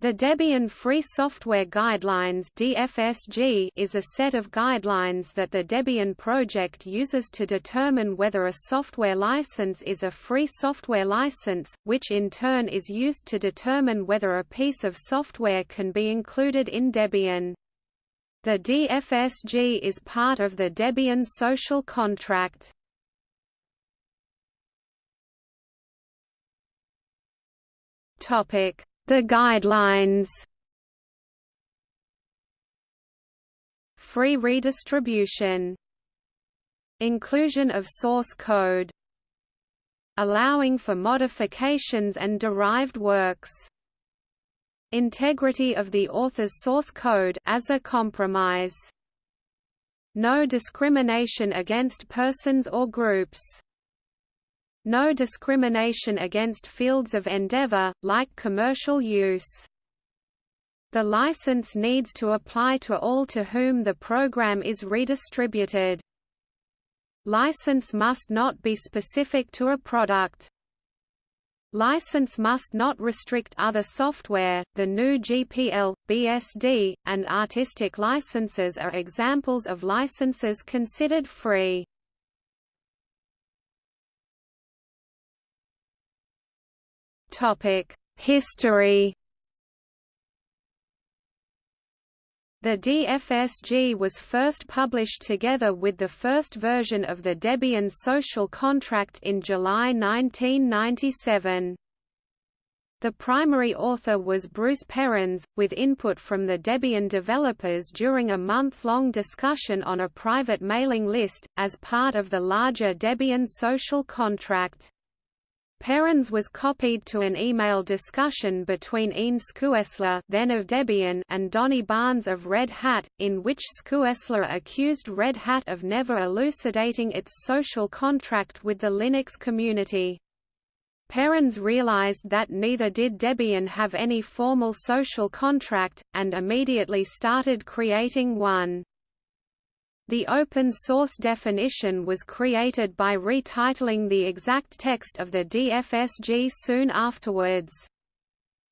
The Debian Free Software Guidelines (DFSG) is a set of guidelines that the Debian project uses to determine whether a software license is a free software license, which in turn is used to determine whether a piece of software can be included in Debian. The DFSG is part of the Debian social contract. Topic the guidelines. Free redistribution. Inclusion of source code. Allowing for modifications and derived works. Integrity of the author's source code as a compromise. No discrimination against persons or groups no discrimination against fields of endeavor, like commercial use. The license needs to apply to all to whom the program is redistributed. License must not be specific to a product. License must not restrict other software. The GNU GPL, BSD, and artistic licenses are examples of licenses considered free. History. The DFSG was first published together with the first version of the Debian social contract in July 1997. The primary author was Bruce Perens, with input from the Debian developers during a month-long discussion on a private mailing list, as part of the larger Debian social contract. Perens was copied to an email discussion between Ean Schuessler then of Debian and Donnie Barnes of Red Hat, in which Schuessler accused Red Hat of never elucidating its social contract with the Linux community. Perens realized that neither did Debian have any formal social contract, and immediately started creating one. The open source definition was created by retitling the exact text of the DFSG soon afterwards.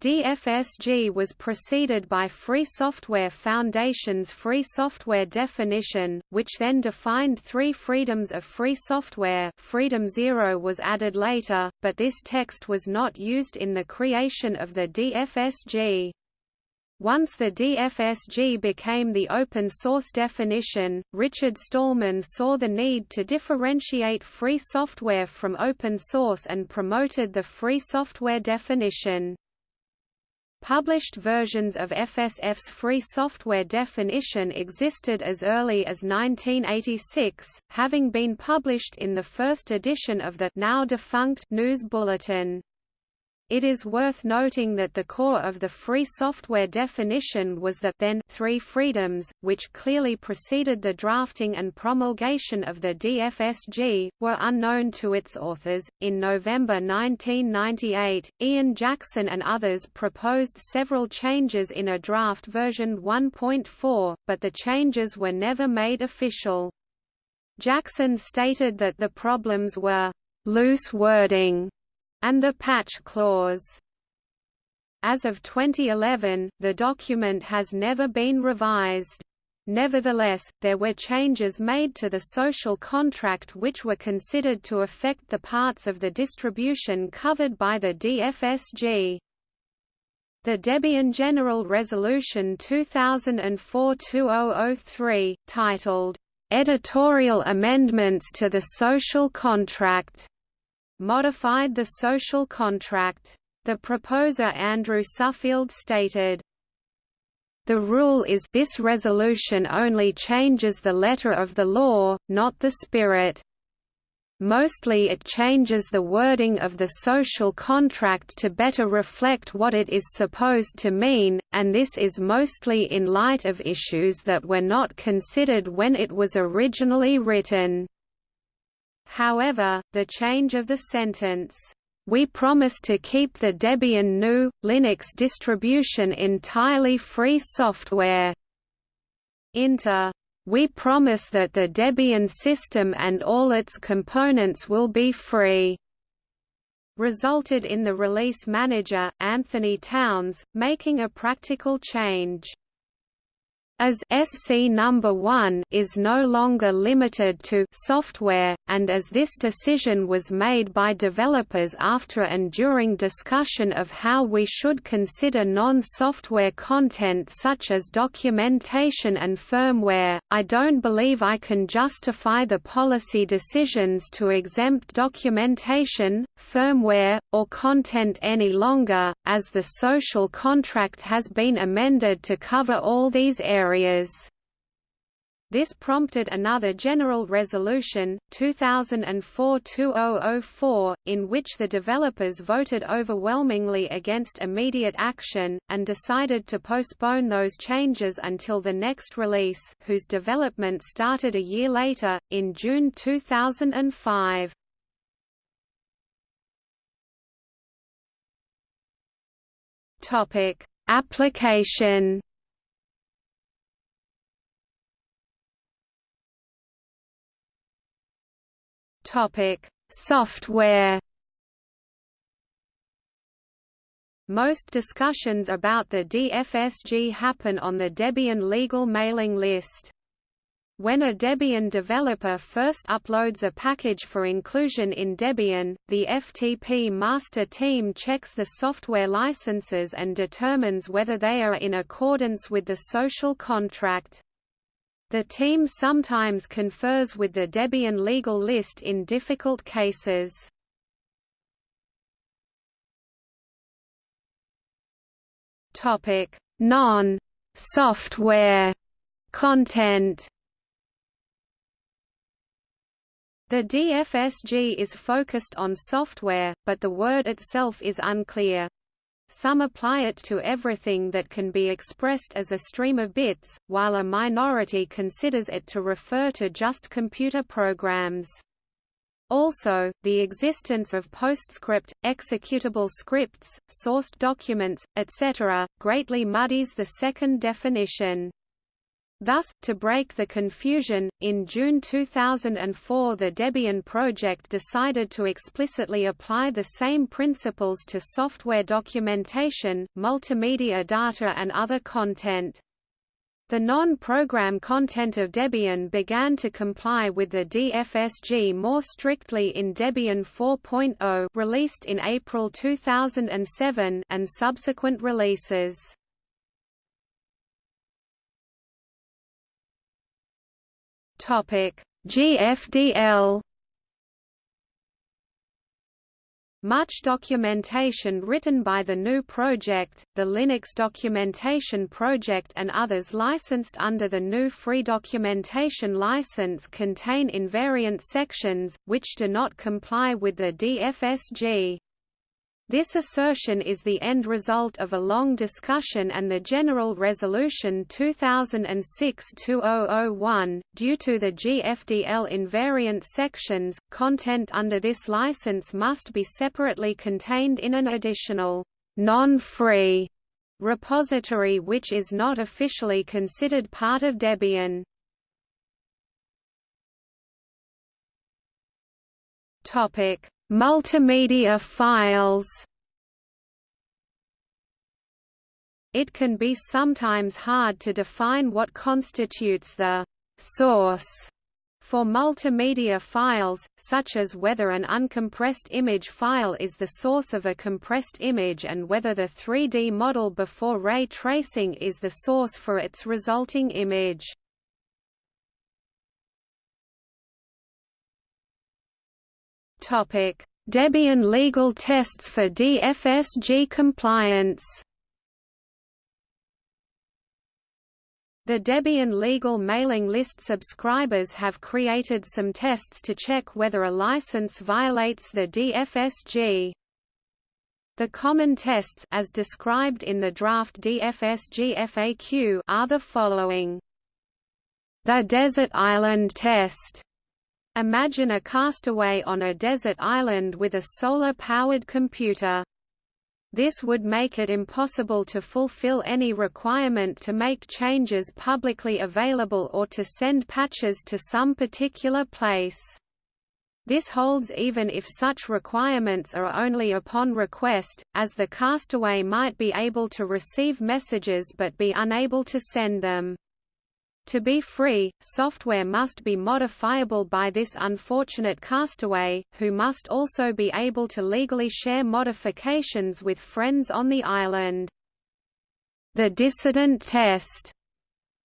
DFSG was preceded by Free Software Foundation's Free Software definition, which then defined three freedoms of free software Freedom Zero was added later, but this text was not used in the creation of the DFSG. Once the DFSG became the open source definition, Richard Stallman saw the need to differentiate free software from open source and promoted the free software definition. Published versions of FSF's free software definition existed as early as 1986, having been published in the first edition of the now defunct GNU's Bulletin. It is worth noting that the core of the free software definition was the then three freedoms, which clearly preceded the drafting and promulgation of the DFSG, were unknown to its authors. In November 1998, Ian Jackson and others proposed several changes in a draft version 1.4, but the changes were never made official. Jackson stated that the problems were loose wording and the patch clause. As of 2011, the document has never been revised. Nevertheless, there were changes made to the social contract which were considered to affect the parts of the distribution covered by the DFSG. The Debian General Resolution 2004-2003, titled, "...editorial amendments to the social contract", modified the social contract. The proposer Andrew Suffield stated, the rule is this resolution only changes the letter of the law, not the spirit. Mostly it changes the wording of the social contract to better reflect what it is supposed to mean, and this is mostly in light of issues that were not considered when it was originally written. However, the change of the sentence, "...we promise to keep the Debian GNU, Linux distribution entirely free software," into we promise that the Debian system and all its components will be free. resulted in the release manager, Anthony Towns, making a practical change as SC number 1 is no longer limited to software, and as this decision was made by developers after and during discussion of how we should consider non-software content such as documentation and firmware, I don't believe I can justify the policy decisions to exempt documentation, firmware, or content any longer, as the social contract has been amended to cover all these areas areas. This prompted another General Resolution, 2004-2004, in which the developers voted overwhelmingly against immediate action, and decided to postpone those changes until the next release, whose development started a year later, in June 2005. Application Topic: Software. Most discussions about the DFSG happen on the Debian legal mailing list. When a Debian developer first uploads a package for inclusion in Debian, the FTP master team checks the software licenses and determines whether they are in accordance with the social contract. The team sometimes confers with the Debian legal list in difficult cases. Topic: Non-software content. The DFSG is focused on software, but the word itself is unclear. Some apply it to everything that can be expressed as a stream of bits, while a minority considers it to refer to just computer programs. Also, the existence of PostScript, executable scripts, sourced documents, etc., greatly muddies the second definition. Thus, to break the confusion, in June 2004 the Debian project decided to explicitly apply the same principles to software documentation, multimedia data and other content. The non-program content of Debian began to comply with the DFSG more strictly in Debian 4.0 released in April 2007 and subsequent releases. Topic: GFDL Much documentation written by the GNU project, the Linux Documentation Project and others licensed under the GNU Free Documentation License contain invariant sections, which do not comply with the DFSG. This assertion is the end result of a long discussion and the General Resolution 2006-2001. Due to the GFDL invariant sections, content under this license must be separately contained in an additional non-free repository which is not officially considered part of Debian. Topic: Multimedia files It can be sometimes hard to define what constitutes the source for multimedia files, such as whether an uncompressed image file is the source of a compressed image and whether the 3D model before ray tracing is the source for its resulting image. Debian legal tests for DFSG compliance. The Debian legal mailing list subscribers have created some tests to check whether a license violates the DFSG. The common tests as described in the draft DFSG FAQ are the following. The Desert Island Test Imagine a castaway on a desert island with a solar-powered computer. This would make it impossible to fulfill any requirement to make changes publicly available or to send patches to some particular place. This holds even if such requirements are only upon request, as the castaway might be able to receive messages but be unable to send them. To be free, software must be modifiable by this unfortunate castaway, who must also be able to legally share modifications with friends on the island. The dissident test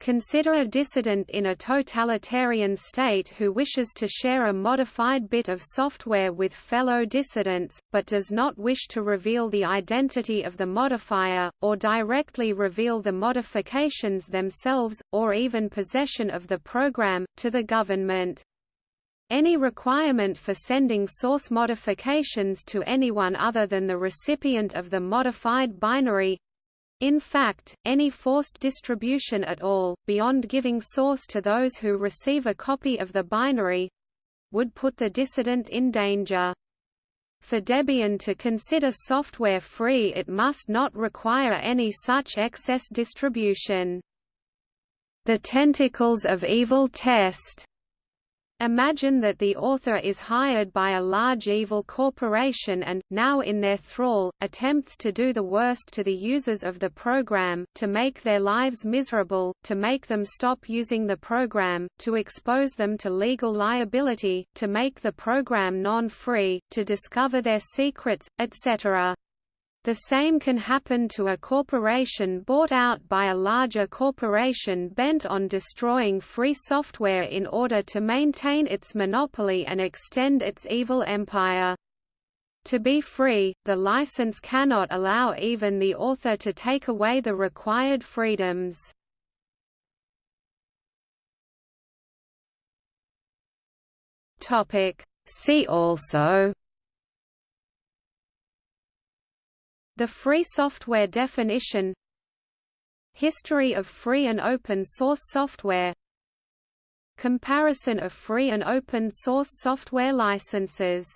Consider a dissident in a totalitarian state who wishes to share a modified bit of software with fellow dissidents, but does not wish to reveal the identity of the modifier, or directly reveal the modifications themselves, or even possession of the program, to the government. Any requirement for sending source modifications to anyone other than the recipient of the modified binary in fact, any forced distribution at all, beyond giving source to those who receive a copy of the binary would put the dissident in danger. For Debian to consider software free it must not require any such excess distribution. The tentacles of evil test Imagine that the author is hired by a large evil corporation and, now in their thrall, attempts to do the worst to the users of the program, to make their lives miserable, to make them stop using the program, to expose them to legal liability, to make the program non-free, to discover their secrets, etc. The same can happen to a corporation bought out by a larger corporation bent on destroying free software in order to maintain its monopoly and extend its evil empire. To be free, the license cannot allow even the author to take away the required freedoms. See also The free software definition History of free and open source software Comparison of free and open source software licenses